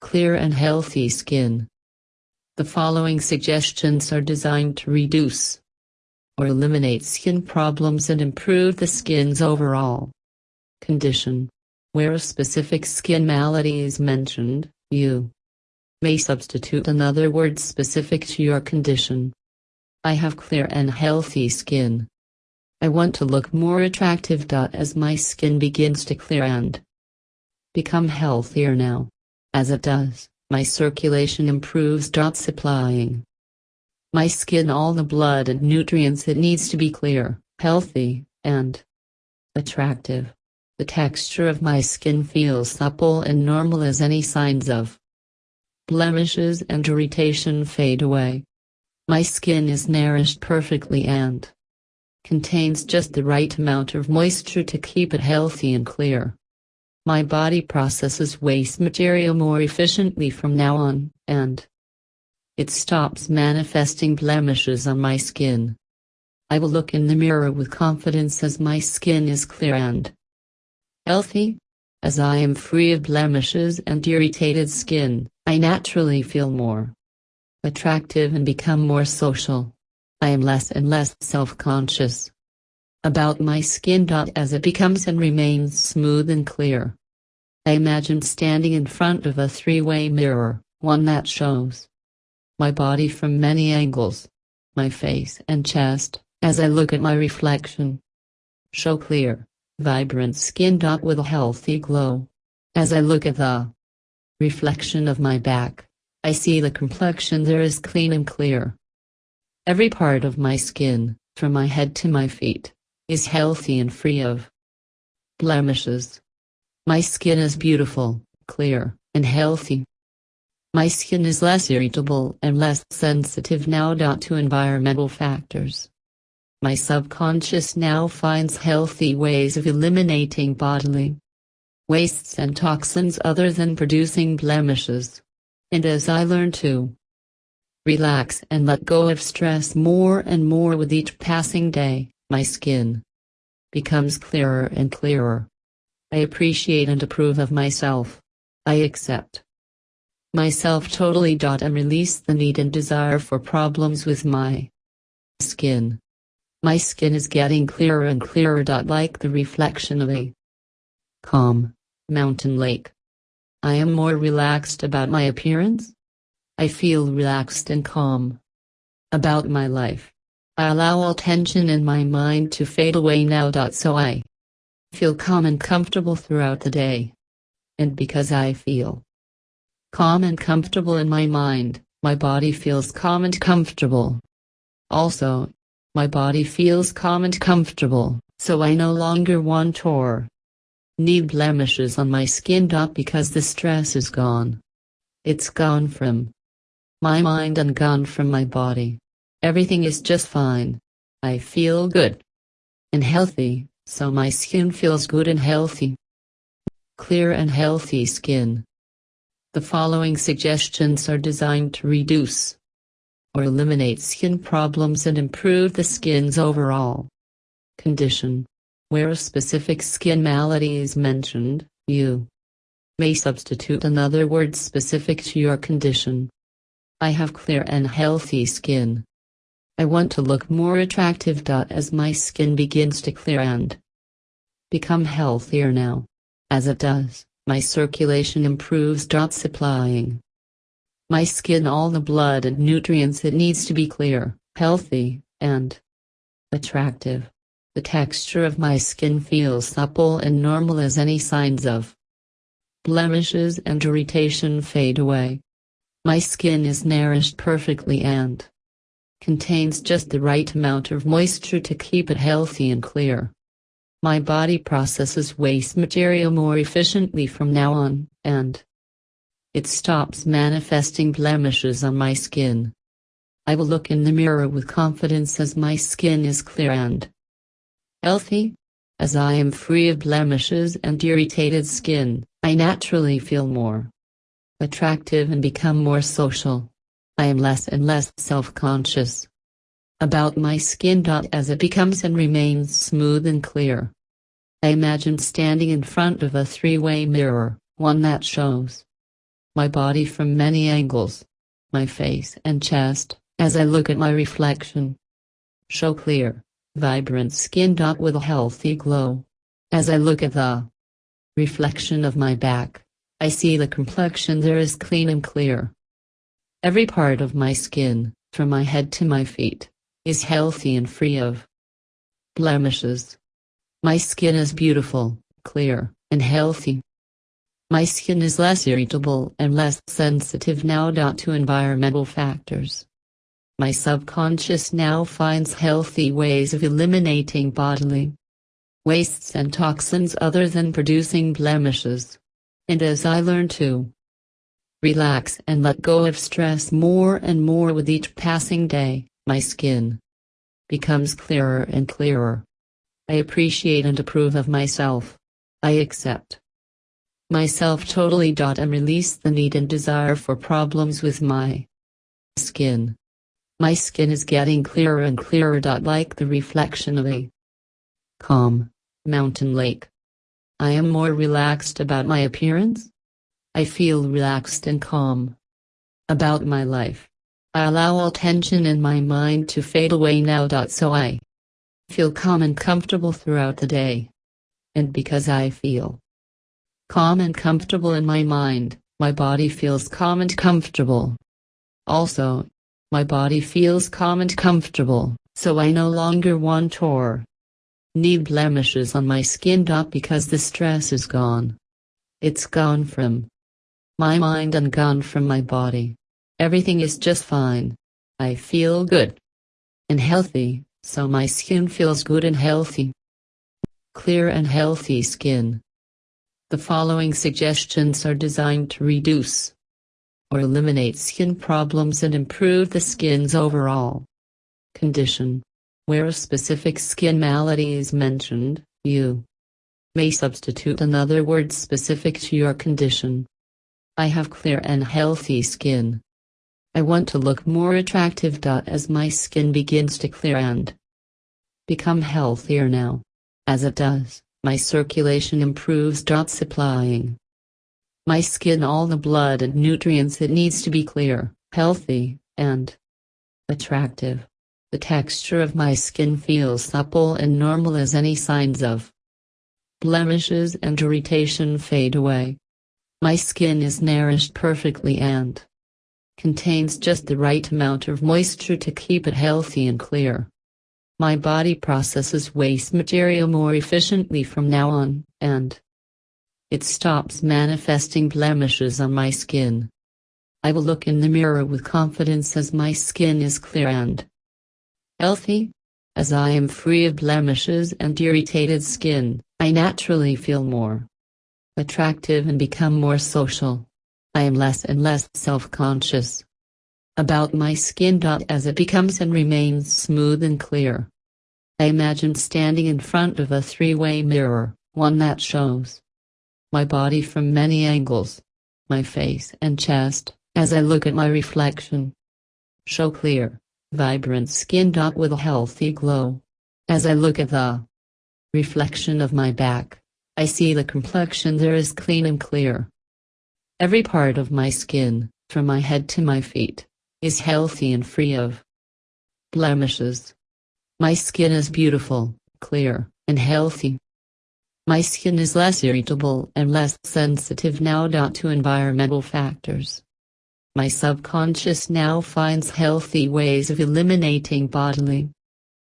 clear and healthy skin. The following suggestions are designed to reduce or eliminate skin problems and improve the skin's overall condition. Where a specific skin malady is mentioned, you may substitute another word specific to your condition. I have clear and healthy skin. I want to look more attractive. As my skin begins to clear and become healthier now. As it does, my circulation improves. Supplying my skin all the blood and nutrients it needs to be clear, healthy, and attractive. The texture of my skin feels supple and normal as any signs of blemishes and irritation fade away. My skin is nourished perfectly and contains just the right amount of moisture to keep it healthy and clear. My body processes waste material more efficiently from now on, and it stops manifesting blemishes on my skin. I will look in the mirror with confidence as my skin is clear and healthy. As I am free of blemishes and irritated skin, I naturally feel more attractive and become more social. I am less and less self-conscious about my skin. As it becomes and remains smooth and clear. I imagine standing in front of a three-way mirror, one that shows my body from many angles, my face and chest, as I look at my reflection. Show clear, vibrant skin. With a healthy glow. As I look at the reflection of my back, I see the complexion there is clean and clear. Every part of my skin, from my head to my feet, is healthy and free of blemishes. My skin is beautiful, clear, and healthy. My skin is less irritable and less sensitive now. To environmental factors. My subconscious now finds healthy ways of eliminating bodily wastes and toxins other than producing blemishes. And as I learn to relax and let go of stress more and more with each passing day, my skin becomes clearer and clearer. I appreciate and approve of myself. I accept myself totally. And release the need and desire for problems with my skin. My skin is getting clearer and clearer. Like the reflection of a calm mountain lake. I am more relaxed about my appearance. I feel relaxed and calm about my life. I allow all tension in my mind to fade away now. So I feel calm and comfortable throughout the day. And because I feel calm and comfortable in my mind, my body feels calm and comfortable. Also, my body feels calm and comfortable, so I no longer want or need blemishes on my skin. Because the stress is gone. It's gone from my mind and gone from my body. Everything is just fine. I feel good and healthy, so my skin feels good and healthy. Clear and healthy skin. The following suggestions are designed to reduce or eliminate skin problems and improve the skin's overall condition. Where a specific skin malady is mentioned, you may substitute another word specific to your condition. I have clear and healthy skin. I want to look more attractive. As my skin begins to clear and become healthier now. As it does, my circulation improves. Supplying my skin all the blood and nutrients it needs to be clear, healthy, and attractive. The texture of my skin feels supple and normal as any signs of blemishes and irritation fade away. My skin is nourished perfectly and contains just the right amount of moisture to keep it healthy and clear. My body processes waste material more efficiently from now on, and it stops manifesting blemishes on my skin. I will look in the mirror with confidence as my skin is clear and healthy. As I am free of blemishes and irritated skin, I naturally feel more attractive and become more social. I am less and less self-conscious about my skin. As it becomes and remains smooth and clear. I imagine standing in front of a three-way mirror, one that shows my body from many angles. My face and chest, as I look at my reflection. Show clear, vibrant skin with a healthy glow. As I look at the reflection of my back, I see the complexion there is clean and clear. Every part of my skin, from my head to my feet, is healthy and free of blemishes. My skin is beautiful, clear, and healthy. My skin is less irritable and less sensitive now. To environmental factors. My subconscious now finds healthy ways of eliminating bodily wastes and toxins other than producing blemishes. And as I learn to relax and let go of stress more and more with each passing day, my skin becomes clearer and clearer. I appreciate and approve of myself. I accept myself totally. And release the need and desire for problems with my skin. My skin is getting clearer and clearer. Like the reflection of a calm mountain lake. I am more relaxed about my appearance. I feel relaxed and calm about my life. I allow all tension in my mind to fade away now. So I feel calm and comfortable throughout the day. And because I feel calm and comfortable in my mind, my body feels calm and comfortable. Also, my body feels calm and comfortable, so I no longer want or need blemishes on my skin. Because the stress is gone. It's gone from my mind and gone from my body. Everything is just fine. I feel good and healthy, so my skin feels good and healthy. Clear and healthy skin. The following suggestions are designed to reduce or eliminate skin problems and improve the skin's overall condition. Where a specific skin malady is mentioned, you may substitute another word specific to your condition. I have clear and healthy skin. I want to look more attractive. As my skin begins to clear and become healthier now. As it does, my circulation improves. Supplying my skin all the blood and nutrients it needs to be clear, healthy, and attractive. The texture of my skin feels supple and normal as any signs of blemishes and irritation fade away. My skin is nourished perfectly and contains just the right amount of moisture to keep it healthy and clear. My body processes waste material more efficiently from now on, and it stops manifesting blemishes on my skin. I will look in the mirror with confidence as my skin is clear and healthy. As I am free of blemishes and irritated skin, I naturally feel more attractive and become more social. I am less and less self-conscious about my skin. As it becomes and remains smooth and clear. I imagine standing in front of a three-way mirror, one that shows my body from many angles, my face and chest, as I look at my reflection. Show clear, vibrant skin. With a healthy glow. As I look at the reflection of my back, I see the complexion there is clean and clear. Every part of my skin, from my head to my feet, is healthy and free of blemishes. My skin is beautiful, clear, and healthy. My skin is less irritable and less sensitive now. To environmental factors. My subconscious now finds healthy ways of eliminating bodily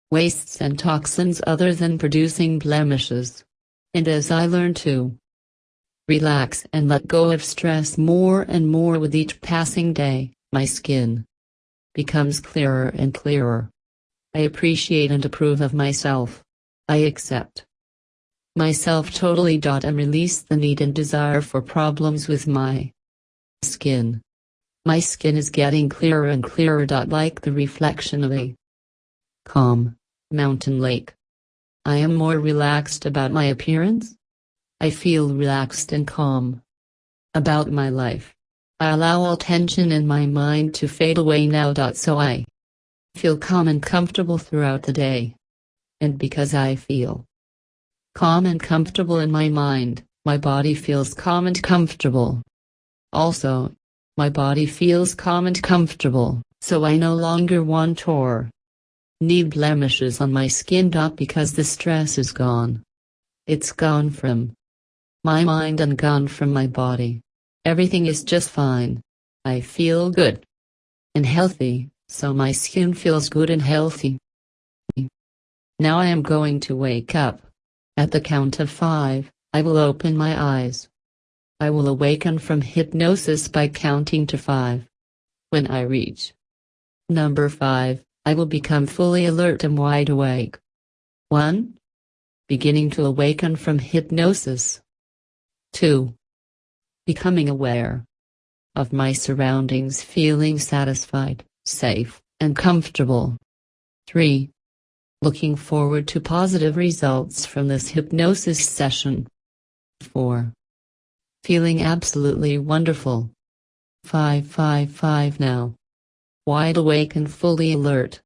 wastes and toxins other than producing blemishes. And as I learn to relax and let go of stress more and more with each passing day, my skin becomes clearer and clearer. I appreciate and approve of myself. I accept myself totally. And release the need and desire for problems with my skin. My skin is getting clearer and clearer. Like the reflection of a calm mountain lake. I am more relaxed about my appearance. I feel relaxed and calm about my life. I allow all tension in my mind to fade away now. So I feel calm and comfortable throughout the day. And because I feel calm and comfortable in my mind, my body feels calm and comfortable. Also, My body feels calm and comfortable, so I no longer want or need blemishes on my skin. Because the stress is gone. It's gone from my mind and gone from my body. Everything is just fine. I feel good and healthy, so my skin feels good and healthy. Now I am going to wake up. At the count of five, I will open my eyes. I will awaken from hypnosis by counting to five. When I reach number five, I will become fully alert and wide awake. 1. Beginning to awaken from hypnosis. 2. Becoming aware of my surroundings, feeling satisfied, safe, and comfortable. 3. Looking forward to positive results from this hypnosis session. 4. Feeling absolutely wonderful. 555 now. Wide awake and fully alert.